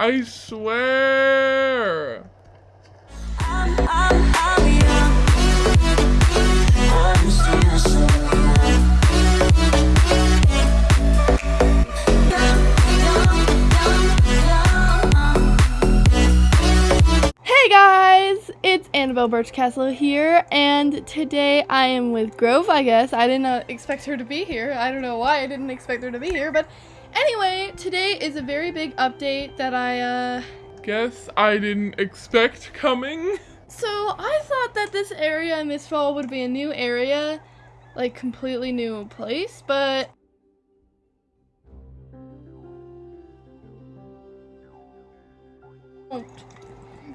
I swear. I'm, I'm, I'm. Hey guys, it's Annabelle Birchcastle here, and today I am with Grove, I guess. I did not uh, expect her to be here. I don't know why I didn't expect her to be here, but anyway, today is a very big update that I, uh... Guess I didn't expect coming. So, I thought that this area in this fall would be a new area, like, completely new place, but...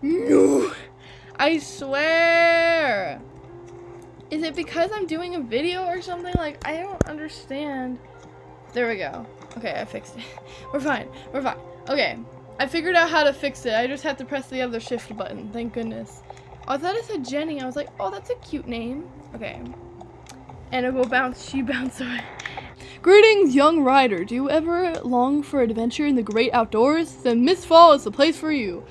No! I swear! Is it because I'm doing a video or something? Like, I don't understand. There we go. Okay, I fixed it. We're fine. We're fine. Okay. I figured out how to fix it. I just have to press the other shift button. Thank goodness. Oh, I thought it said Jenny. I was like, oh, that's a cute name. Okay. And it will bounce. She bounced away. Greetings, young rider. Do you ever long for adventure in the great outdoors? Then Mistfall is the place for you.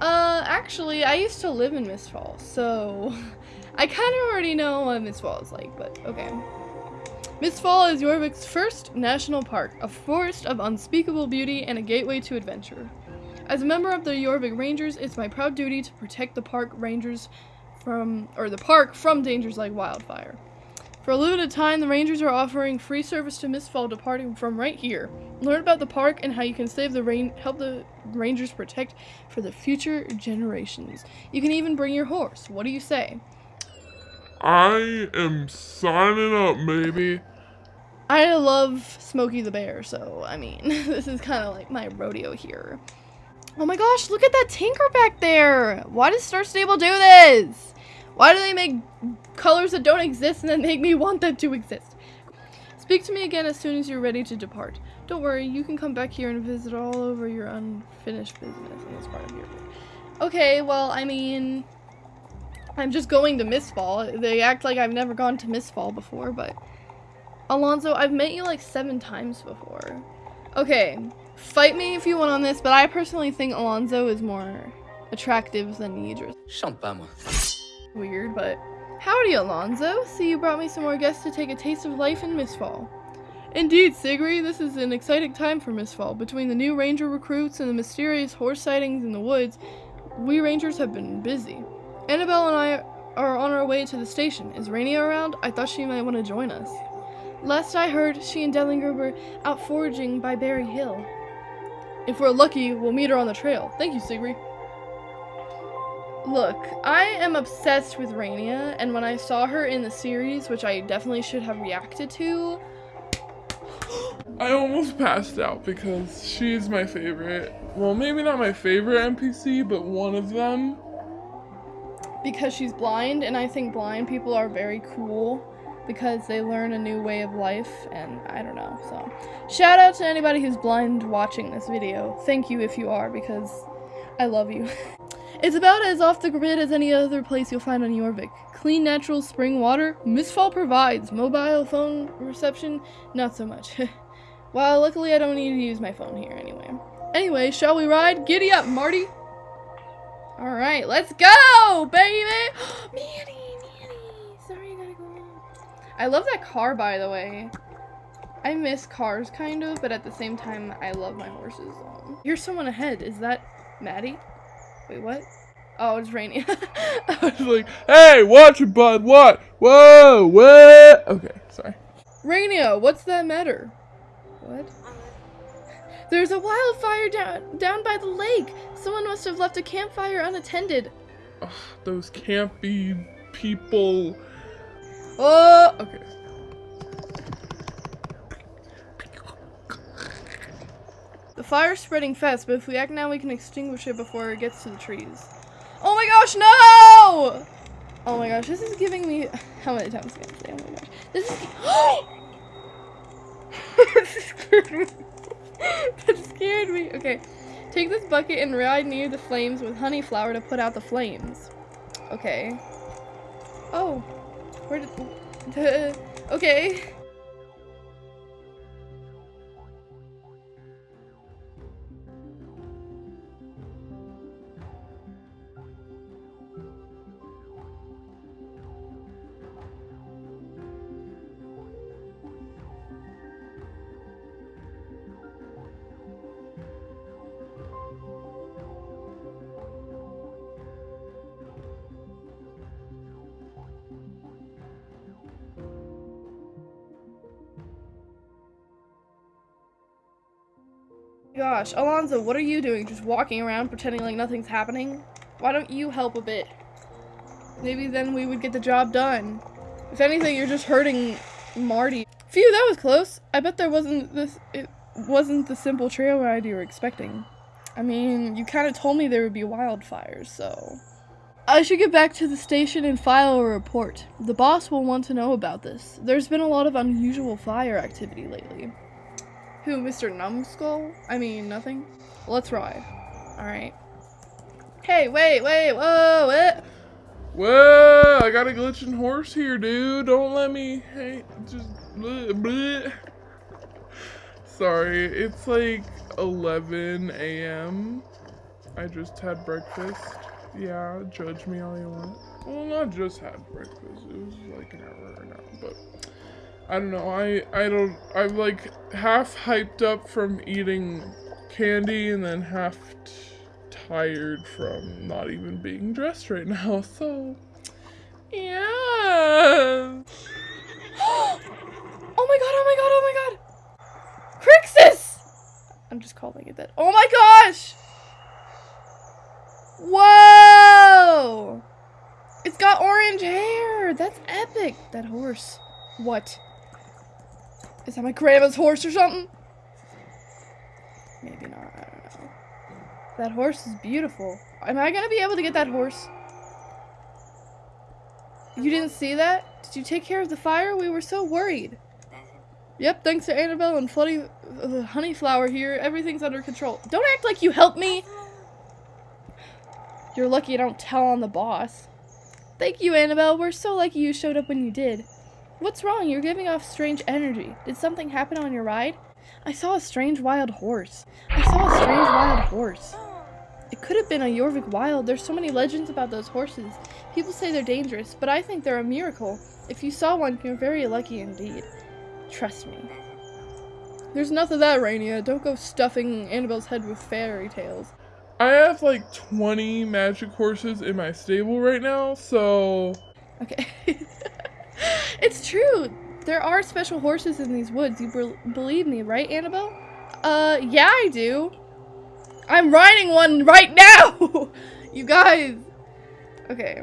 Uh, actually, I used to live in Mistfall, so I kind of already know what Mistfall is like, but okay. Mistfall is Jorvik's first national park, a forest of unspeakable beauty and a gateway to adventure. As a member of the Jorvik Rangers, it's my proud duty to protect the park rangers from, or the park from dangers like wildfire. For a limited time, the Rangers are offering free service to Mistfall departing from right here. Learn about the park and how you can save the rain, help the Rangers protect for the future generations. You can even bring your horse. What do you say? I am signing up, baby. I love Smokey the Bear, so I mean, this is kind of like my rodeo here. Oh my gosh, look at that tinker back there! Why does Star Stable do this? Why do they make colors that don't exist and then make me want them to exist? Speak to me again as soon as you're ready to depart. Don't worry, you can come back here and visit all over your unfinished business in this part of your Okay, well, I mean, I'm just going to Mistfall. They act like I've never gone to Mistfall before, but... Alonzo, I've met you like seven times before. Okay, fight me if you want on this, but I personally think Alonzo is more attractive than Idris. Chante pas. Weird, but... Howdy, Alonzo. See, you brought me some more guests to take a taste of life in Mistfall. Indeed, Sigri, this is an exciting time for Mistfall. Between the new ranger recruits and the mysterious horse sightings in the woods, we rangers have been busy. Annabelle and I are on our way to the station. Is Rainy around? I thought she might want to join us. Last I heard, she and Dellinger were out foraging by Berry Hill. If we're lucky, we'll meet her on the trail. Thank you, Sigri. Look, I am obsessed with Rainia, and when I saw her in the series, which I definitely should have reacted to, I almost passed out because she's my favorite. Well, maybe not my favorite NPC, but one of them. because she's blind, and I think blind people are very cool because they learn a new way of life, and I don't know, so. Shout out to anybody who's blind watching this video. Thank you if you are, because I love you. it's about as off the grid as any other place you'll find on Yorvik. Clean natural spring water, Mistfall provides. Mobile phone reception, not so much. well, luckily I don't need to use my phone here anyway. Anyway, shall we ride? Giddy up, Marty! Alright, let's go, baby! Manny! I love that car, by the way. I miss cars, kind of, but at the same time, I love my horses. Um, here's someone ahead. Is that Maddie? Wait, what? Oh, it's Rainy. I was like, hey, watch it, bud. What? Whoa, what? Okay, sorry. Rainia, what's that matter? What? There's a wildfire down down by the lake. Someone must have left a campfire unattended. Ugh, those campy people. Oh, Okay. the fire's spreading fast, but if we act now, we can extinguish it before it gets to the trees. Oh my gosh, no! Oh my gosh, this is giving me. How many times can I say? Oh my gosh, this is. that scared me. that scared me. Okay, take this bucket and ride near the flames with honey flower to put out the flames. Okay. Oh, where did? okay. Gosh. Alonzo, what are you doing? Just walking around pretending like nothing's happening? Why don't you help a bit? Maybe then we would get the job done. If anything, you're just hurting Marty. Phew, that was close. I bet there wasn't this it wasn't the simple trail ride you were expecting. I mean, you kind of told me there would be wildfires, so I should get back to the station and file a report. The boss will want to know about this. There's been a lot of unusual fire activity lately. Who, Mr. Numbskull? I mean, nothing? Let's ride. Alright. Hey, wait, wait, whoa, what? Whoa, I got a glitching horse here, dude. Don't let me. Hey, just. Bleh, bleh. Sorry, it's like 11 a.m. I just had breakfast. Yeah, judge me all you want. Well, not just had breakfast. It was like an hour now, but I don't know. I I don't. I'm like half hyped up from eating candy and then half tired from not even being dressed right now. So yeah. oh my god, oh my god, oh my god! Crixus! I'm just calling it that. Oh my gosh! Whoa! It's got orange hair! That's epic! That horse. What? Is that my grandma's horse or something? Maybe not, I don't know. That horse is beautiful. Am I gonna be able to get that horse? You didn't see that? Did you take care of the fire? We were so worried. Yep, thanks to Annabelle and Floody uh, Honeyflower here, everything's under control. Don't act like you helped me! You're lucky I don't tell on the boss. Thank you, Annabelle. We're so lucky you showed up when you did. What's wrong? You're giving off strange energy. Did something happen on your ride? I saw a strange wild horse. I saw a strange wild horse. It could have been a Jorvik Wild. There's so many legends about those horses. People say they're dangerous, but I think they're a miracle. If you saw one, you're very lucky indeed. Trust me. There's enough of that, Rainia. Don't go stuffing Annabelle's head with fairy tales. I have like 20 magic horses in my stable right now, so Okay. it's true. There are special horses in these woods. You bel believe me, right, Annabelle? Uh, yeah, I do. I'm riding one right now! you guys. Okay.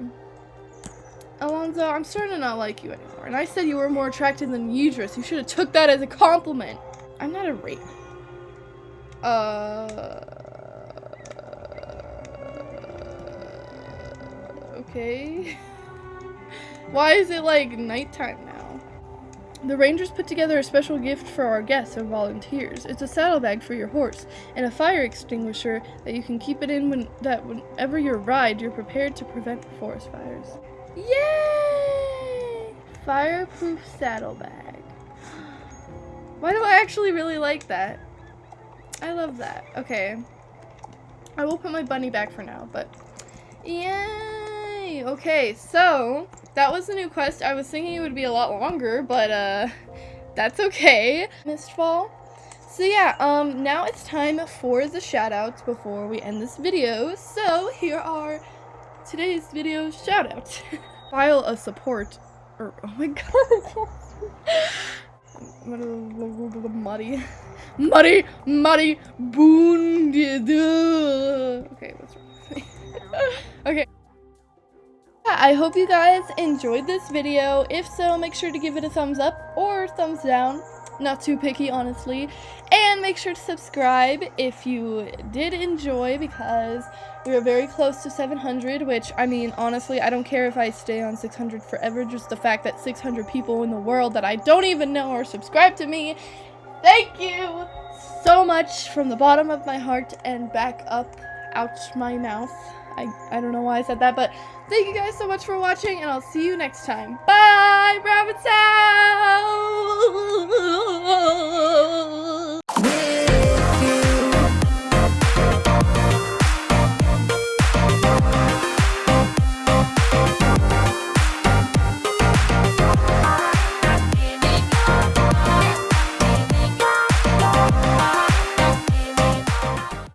Alonzo, I'm starting to not like you anymore. And I said you were more attractive than Idris. You should have took that as a compliment. I'm not a rape. Uh. Okay. Why is it like nighttime now? The Rangers put together a special gift for our guests and volunteers. It's a saddlebag for your horse and a fire extinguisher that you can keep it in when that whenever you ride, you're prepared to prevent forest fires. Yay! Fireproof saddlebag. Why do I actually really like that? I love that. Okay. I will put my bunny back for now, but yay! Okay, so that was the new quest. I was thinking it would be a lot longer, but uh that's okay. Mistfall. So yeah, um now it's time for the shoutouts before we end this video. So here are today's video shoutouts. File a support or oh my god. muddy muddy muddy boon okay what's wrong okay I hope you guys enjoyed this video. If so, make sure to give it a thumbs up or thumbs down. Not too picky, honestly. And make sure to subscribe if you did enjoy because we are very close to 700, which, I mean, honestly, I don't care if I stay on 600 forever. Just the fact that 600 people in the world that I don't even know are subscribed to me. Thank you so much from the bottom of my heart and back up out my mouth. I, I don't know why I said that, but thank you guys so much for watching, and I'll see you next time. Bye, Rabbit Sound!